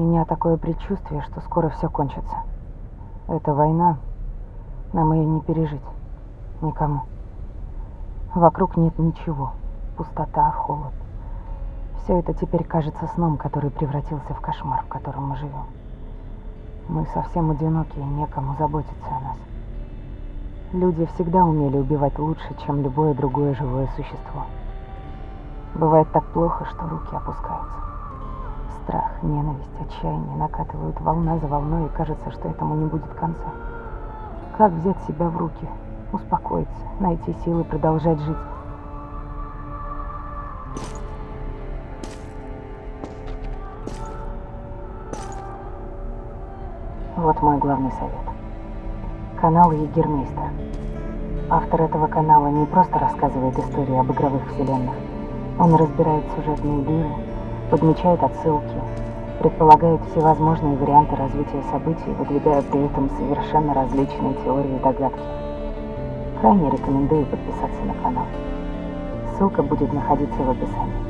меня такое предчувствие, что скоро все кончится. Эта война, нам ее не пережить. Никому. Вокруг нет ничего. Пустота, холод. Все это теперь кажется сном, который превратился в кошмар, в котором мы живем. Мы совсем одиноки, и некому заботиться о нас. Люди всегда умели убивать лучше, чем любое другое живое существо. Бывает так плохо, что руки опускаются. Страх, ненависть, отчаяние накатывают волна за волной, и кажется, что этому не будет конца. Как взять себя в руки, успокоиться, найти силы продолжать жить? Вот мой главный совет. Канал Егермейстер. Автор этого канала не просто рассказывает истории об игровых вселенных. Он разбирает сюжетные дыры, подмечает отсылки, предполагает всевозможные варианты развития событий, выдвигая при этом совершенно различные теории и догадки. Крайне рекомендую подписаться на канал. Ссылка будет находиться в описании.